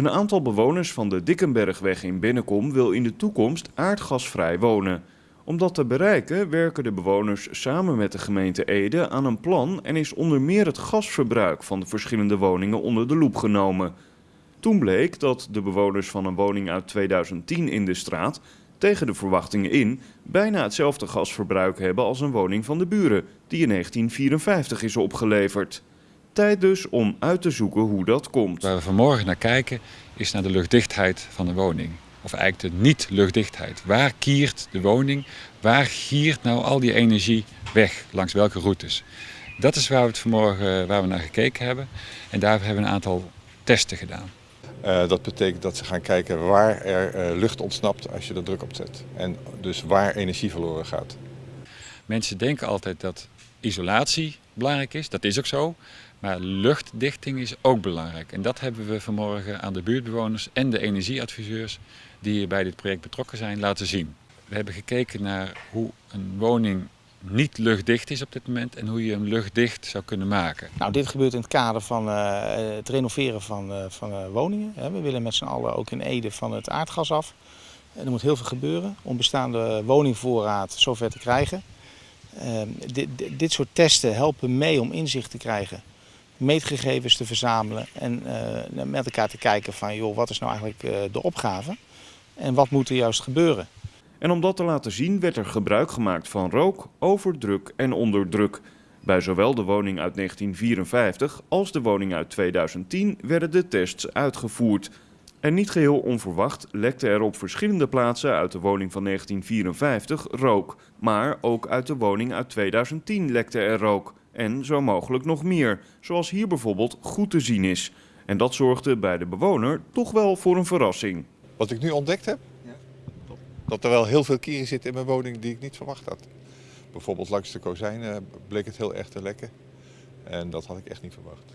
Een aantal bewoners van de Dikkenbergweg in Bennekom wil in de toekomst aardgasvrij wonen. Om dat te bereiken werken de bewoners samen met de gemeente Ede aan een plan en is onder meer het gasverbruik van de verschillende woningen onder de loep genomen. Toen bleek dat de bewoners van een woning uit 2010 in de straat tegen de verwachtingen in bijna hetzelfde gasverbruik hebben als een woning van de buren, die in 1954 is opgeleverd. Tijd dus om uit te zoeken hoe dat komt. Waar we vanmorgen naar kijken is naar de luchtdichtheid van de woning. Of eigenlijk de niet-luchtdichtheid. Waar kiert de woning? Waar giert nou al die energie weg? Langs welke routes? Dat is waar we, het vanmorgen, waar we naar gekeken hebben. En daar hebben we een aantal testen gedaan. Uh, dat betekent dat ze gaan kijken waar er uh, lucht ontsnapt als je er druk op zet. En dus waar energie verloren gaat. Mensen denken altijd dat isolatie belangrijk is. Dat is ook zo. Maar luchtdichting is ook belangrijk. En dat hebben we vanmorgen aan de buurtbewoners en de energieadviseurs die bij dit project betrokken zijn laten zien. We hebben gekeken naar hoe een woning niet luchtdicht is op dit moment en hoe je hem luchtdicht zou kunnen maken. Nou, dit gebeurt in het kader van uh, het renoveren van, uh, van uh, woningen. We willen met z'n allen ook in Ede van het aardgas af. Er moet heel veel gebeuren om bestaande woningvoorraad zover te krijgen. Ehm, dit, dit soort testen helpen mee om inzicht te krijgen, meetgegevens te verzamelen en met elkaar te kijken van joh, wat is nou eigenlijk de opgave en wat moet er juist gebeuren. En om dat te laten zien werd er gebruik gemaakt van rook, overdruk en onderdruk. Bij zowel de woning uit 1954 als de woning uit 2010 werden de tests uitgevoerd. En niet geheel onverwacht lekte er op verschillende plaatsen uit de woning van 1954 rook. Maar ook uit de woning uit 2010 lekte er rook. En zo mogelijk nog meer, zoals hier bijvoorbeeld goed te zien is. En dat zorgde bij de bewoner toch wel voor een verrassing. Wat ik nu ontdekt heb, dat er wel heel veel kieren zitten in mijn woning die ik niet verwacht had. Bijvoorbeeld langs de kozijnen bleek het heel erg te lekken. En dat had ik echt niet verwacht.